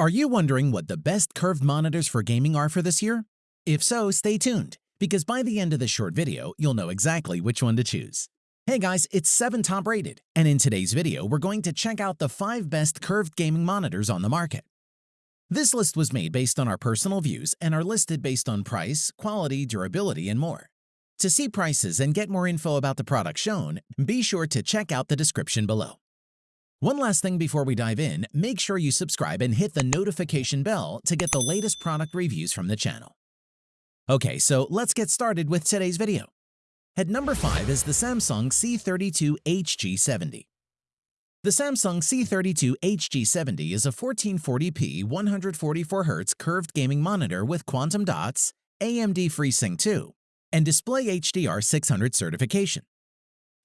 Are you wondering what the best curved monitors for gaming are for this year? If so, stay tuned, because by the end of this short video, you'll know exactly which one to choose. Hey guys, it's 7 Top Rated, and in today's video, we're going to check out the 5 best curved gaming monitors on the market. This list was made based on our personal views and are listed based on price, quality, durability, and more. To see prices and get more info about the product shown, be sure to check out the description below. One last thing before we dive in, make sure you subscribe and hit the notification bell to get the latest product reviews from the channel. Okay, so let's get started with today's video. At number 5 is the Samsung C32 HG70. The Samsung C32 HG70 is a 1440p 144Hz curved gaming monitor with quantum dots, AMD FreeSync 2, and Display HDR 600 certification.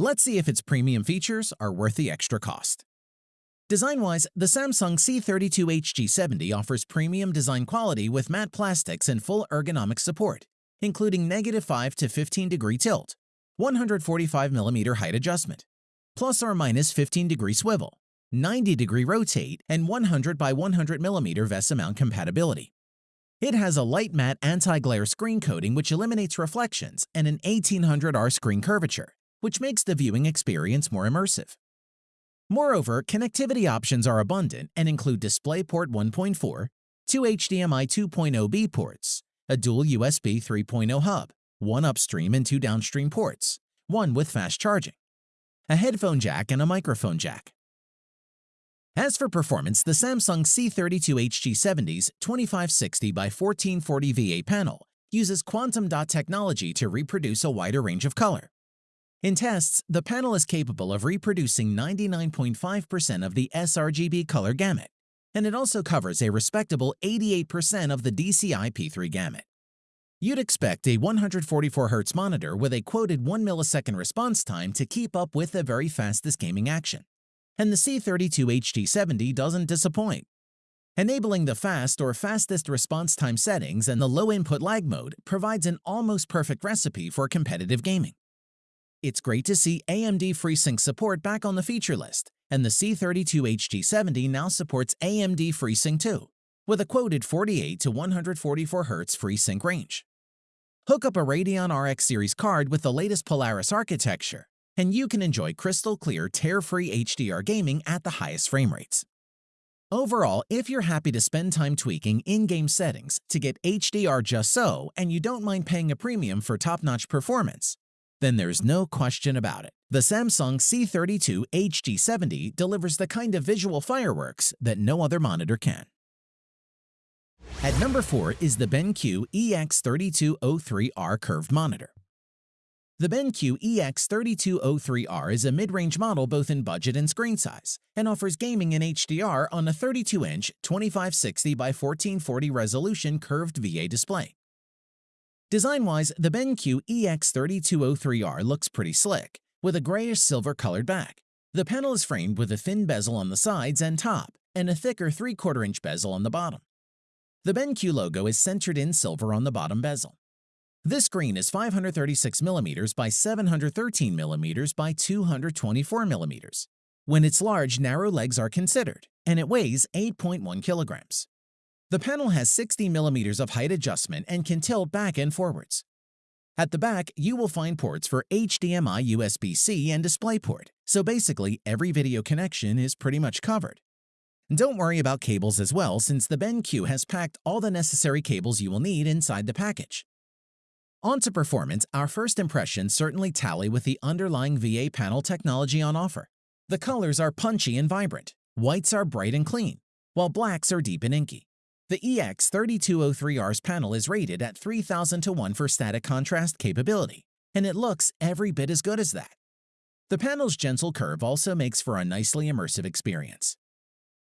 Let's see if its premium features are worth the extra cost. Design-wise, the Samsung C32 HG70 offers premium design quality with matte plastics and full ergonomic support, including negative 5 to 15 degree tilt, 145 mm height adjustment, plus or minus 15 degree swivel, 90 degree rotate, and 100 by 100 mm VESA mount compatibility. It has a light matte anti-glare screen coating which eliminates reflections and an 1800R screen curvature, which makes the viewing experience more immersive. Moreover, connectivity options are abundant and include DisplayPort 1.4, two HDMI 2.0b ports, a dual USB 3.0 hub, one upstream and two downstream ports, one with fast charging, a headphone jack and a microphone jack. As for performance, the Samsung C32 HG70's 2560x1440 VA panel uses quantum dot technology to reproduce a wider range of color, in tests, the panel is capable of reproducing 99.5% of the sRGB color gamut, and it also covers a respectable 88% of the DCI P3 gamut. You'd expect a 144Hz monitor with a quoted 1 millisecond response time to keep up with the very fastest gaming action. And the C32 HG70 doesn't disappoint. Enabling the fast or fastest response time settings and the low input lag mode provides an almost perfect recipe for competitive gaming. It's great to see AMD FreeSync support back on the feature list, and the C32 HG70 now supports AMD FreeSync 2, with a quoted 48 to 144 Hz FreeSync range. Hook up a Radeon RX series card with the latest Polaris architecture, and you can enjoy crystal clear, tear-free HDR gaming at the highest frame rates. Overall, if you're happy to spend time tweaking in-game settings to get HDR just so and you don't mind paying a premium for top-notch performance, then there's no question about it. The Samsung C32 HG70 delivers the kind of visual fireworks that no other monitor can. At number 4 is the BenQ EX3203R curved monitor. The BenQ EX3203R is a mid-range model both in budget and screen size, and offers gaming in HDR on a 32-inch 2560 by 1440 resolution curved VA display. Design-wise, the BenQ EX3203R looks pretty slick, with a grayish-silver colored back. The panel is framed with a thin bezel on the sides and top, and a thicker 3 4 inch bezel on the bottom. The BenQ logo is centered in silver on the bottom bezel. This screen is 536mm by 713mm by 224mm. When it's large, narrow legs are considered, and it weighs 8.1 kilograms. The panel has 60 millimeters of height adjustment and can tilt back and forwards. At the back, you will find ports for HDMI USB-C and DisplayPort, so basically every video connection is pretty much covered. Don't worry about cables as well since the BenQ has packed all the necessary cables you will need inside the package. On to performance, our first impressions certainly tally with the underlying VA panel technology on offer. The colors are punchy and vibrant, whites are bright and clean, while blacks are deep and inky. The EX3203R's panel is rated at 3000 to 1 for static contrast capability, and it looks every bit as good as that. The panel's gentle curve also makes for a nicely immersive experience.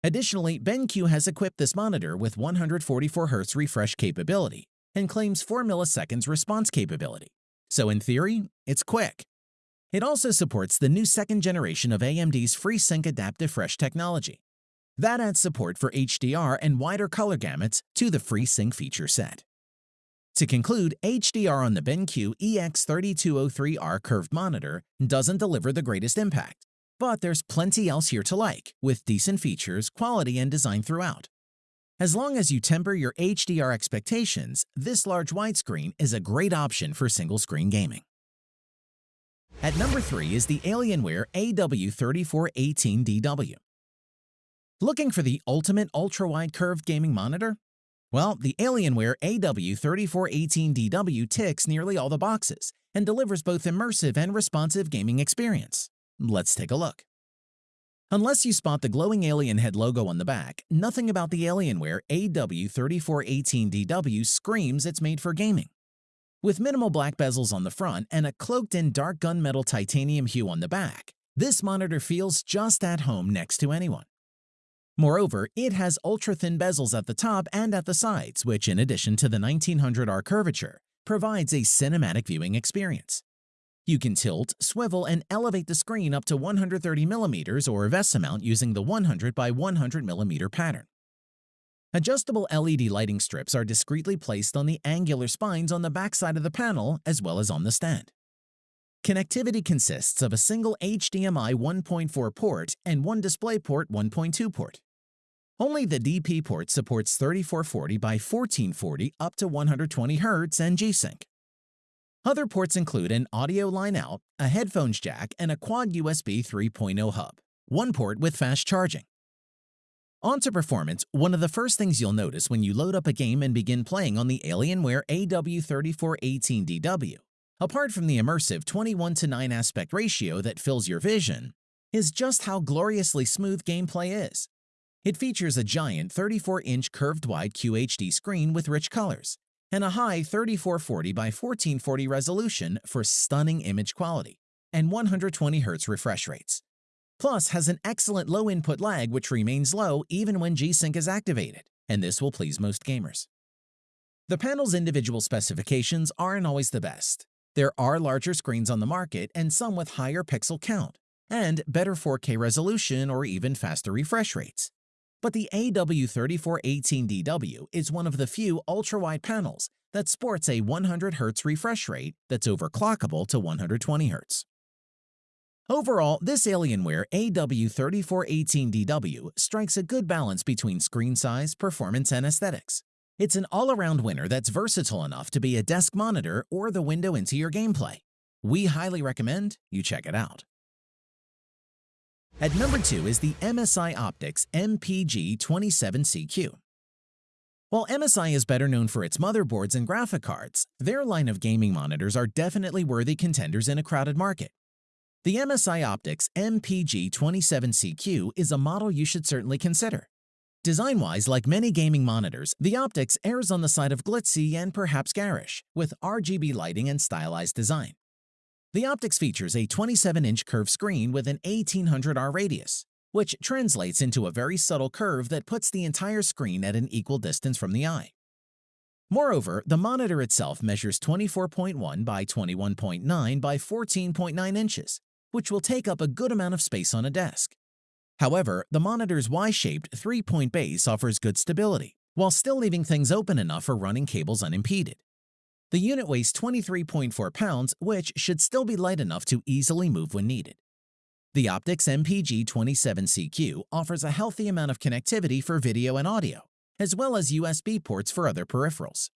Additionally, BenQ has equipped this monitor with 144Hz refresh capability and claims 4 milliseconds response capability. So in theory, it's quick. It also supports the new second generation of AMD's FreeSync Adaptive Fresh technology, that adds support for HDR and wider color gamuts to the FreeSync feature set. To conclude, HDR on the BenQ EX3203R curved monitor doesn't deliver the greatest impact, but there's plenty else here to like, with decent features, quality, and design throughout. As long as you temper your HDR expectations, this large widescreen is a great option for single-screen gaming. At number 3 is the Alienware AW3418DW. Looking for the ultimate ultra-wide curved gaming monitor? Well, the Alienware AW3418DW ticks nearly all the boxes and delivers both immersive and responsive gaming experience. Let's take a look. Unless you spot the glowing alien head logo on the back, nothing about the Alienware AW3418DW screams it's made for gaming. With minimal black bezels on the front and a cloaked-in dark gunmetal titanium hue on the back, this monitor feels just at home next to anyone. Moreover, it has ultra-thin bezels at the top and at the sides, which in addition to the 1900R curvature, provides a cinematic viewing experience. You can tilt, swivel, and elevate the screen up to 130mm or VESA mount using the 100 by 100mm pattern. Adjustable LED lighting strips are discreetly placed on the angular spines on the backside of the panel as well as on the stand. Connectivity consists of a single HDMI 1.4 port and one DisplayPort 1.2 port. Only the DP port supports 3440 by 1440 up to 120 Hz and G-Sync. Other ports include an audio line out, a headphones jack, and a quad USB 3.0 hub, one port with fast charging. On to performance, one of the first things you'll notice when you load up a game and begin playing on the Alienware AW3418DW, apart from the immersive 21 to 9 aspect ratio that fills your vision, is just how gloriously smooth gameplay is. It features a giant 34-inch curved-wide QHD screen with rich colors, and a high 3440 by 1440 resolution for stunning image quality, and 120 Hz refresh rates. Plus has an excellent low input lag which remains low even when G-Sync is activated, and this will please most gamers. The panel's individual specifications aren't always the best. There are larger screens on the market and some with higher pixel count, and better 4K resolution or even faster refresh rates. But the AW3418DW is one of the few ultra-wide panels that sports a 100 Hz refresh rate that's overclockable to 120 Hz. Overall, this Alienware AW3418DW strikes a good balance between screen size, performance, and aesthetics. It's an all-around winner that's versatile enough to be a desk monitor or the window into your gameplay. We highly recommend you check it out. At number 2 is the MSI Optix MPG27CQ. While MSI is better known for its motherboards and graphic cards, their line of gaming monitors are definitely worthy contenders in a crowded market. The MSI Optix MPG27CQ is a model you should certainly consider. Design-wise, like many gaming monitors, the Optix errs on the side of glitzy and perhaps garish, with RGB lighting and stylized design. The Optix features a 27-inch curved screen with an 1800R radius, which translates into a very subtle curve that puts the entire screen at an equal distance from the eye. Moreover, the monitor itself measures 24.1 by 21.9 by 14.9 inches, which will take up a good amount of space on a desk. However, the monitor's Y-shaped three-point base offers good stability, while still leaving things open enough for running cables unimpeded. The unit weighs 23.4 pounds, which should still be light enough to easily move when needed. The Optix MPG27CQ offers a healthy amount of connectivity for video and audio, as well as USB ports for other peripherals.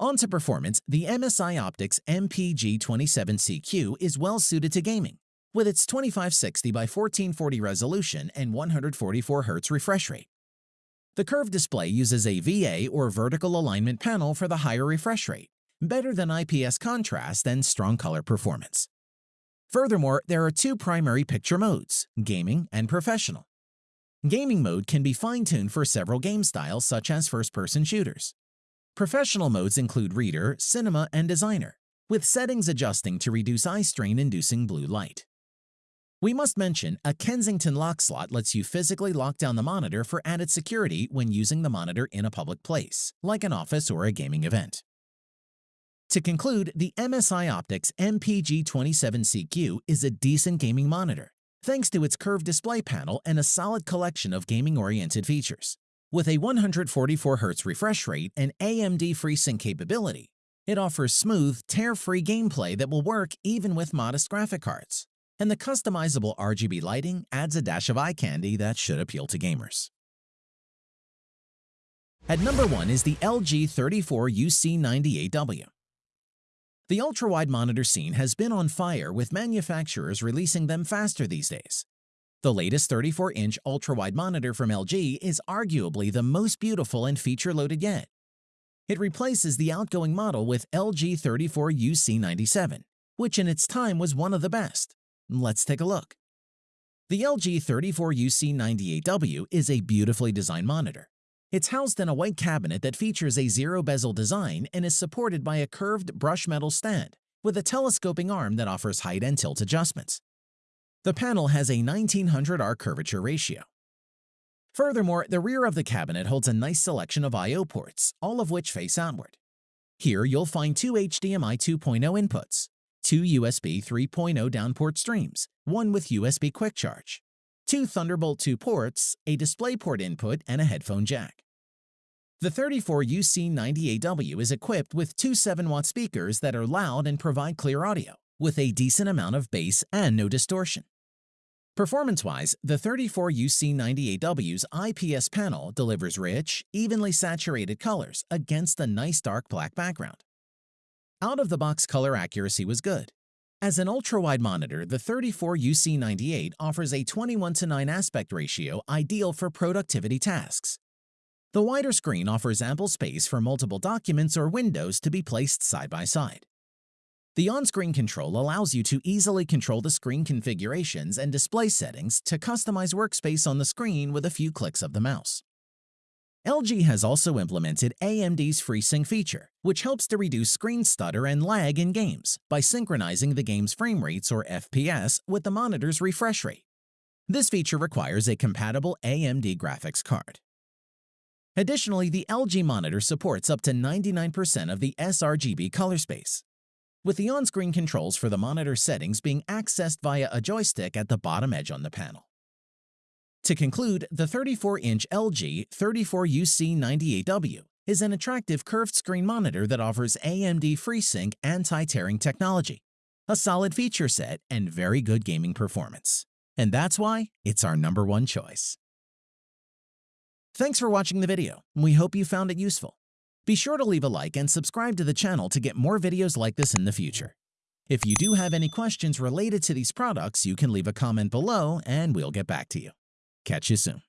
On to performance, the MSI Optix MPG27CQ is well suited to gaming, with its 2560 by 1440 resolution and 144 Hz refresh rate. The curved display uses a VA or vertical alignment panel for the higher refresh rate, better than IPS contrast and strong color performance. Furthermore, there are two primary picture modes, gaming and professional. Gaming mode can be fine-tuned for several game styles such as first-person shooters. Professional modes include Reader, Cinema, and Designer, with settings adjusting to reduce eye strain-inducing blue light. We must mention a Kensington lock slot lets you physically lock down the monitor for added security when using the monitor in a public place, like an office or a gaming event. To conclude, the MSI Optix MPG27CQ is a decent gaming monitor, thanks to its curved display panel and a solid collection of gaming-oriented features. With a 144Hz refresh rate and AMD FreeSync capability, it offers smooth, tear-free gameplay that will work even with modest graphic cards and the customizable RGB lighting adds a dash of eye candy that should appeal to gamers. At number 1 is the LG 34UC98W. The ultra-wide monitor scene has been on fire with manufacturers releasing them faster these days. The latest 34-inch ultra-wide monitor from LG is arguably the most beautiful and feature-loaded yet. It replaces the outgoing model with LG 34UC97, which in its time was one of the best. Let's take a look. The LG 34UC98W is a beautifully designed monitor. It's housed in a white cabinet that features a zero-bezel design and is supported by a curved brush metal stand with a telescoping arm that offers height and tilt adjustments. The panel has a 1900R curvature ratio. Furthermore, the rear of the cabinet holds a nice selection of I.O. ports, all of which face outward. Here you'll find two HDMI 2.0 inputs, two USB 3.0 downport streams, one with USB Quick Charge, two Thunderbolt 2 ports, a DisplayPort input, and a headphone jack. The 34UC98W is equipped with two 7-watt speakers that are loud and provide clear audio, with a decent amount of bass and no distortion. Performance-wise, the 34UC98W's IPS panel delivers rich, evenly saturated colors against a nice dark black background. Out-of-the-box color accuracy was good. As an ultra-wide monitor, the 34UC98 offers a 21 to 9 aspect ratio ideal for productivity tasks. The wider screen offers ample space for multiple documents or windows to be placed side by side. The on-screen control allows you to easily control the screen configurations and display settings to customize workspace on the screen with a few clicks of the mouse. LG has also implemented AMD's FreeSync feature, which helps to reduce screen stutter and lag in games by synchronizing the game's frame rates or FPS with the monitor's refresh rate. This feature requires a compatible AMD graphics card. Additionally, the LG monitor supports up to 99% of the sRGB color space, with the on-screen controls for the monitor settings being accessed via a joystick at the bottom edge on the panel. To conclude, the 34-inch LG 34UC98W is an attractive curved screen monitor that offers AMD FreeSync anti-tearing technology, a solid feature set, and very good gaming performance. And that's why it's our number one choice. Thanks for watching the video. We hope you found it useful. Be sure to leave a like and subscribe to the channel to get more videos like this in the future. If you do have any questions related to these products, you can leave a comment below and we'll get back to you. Catch you soon.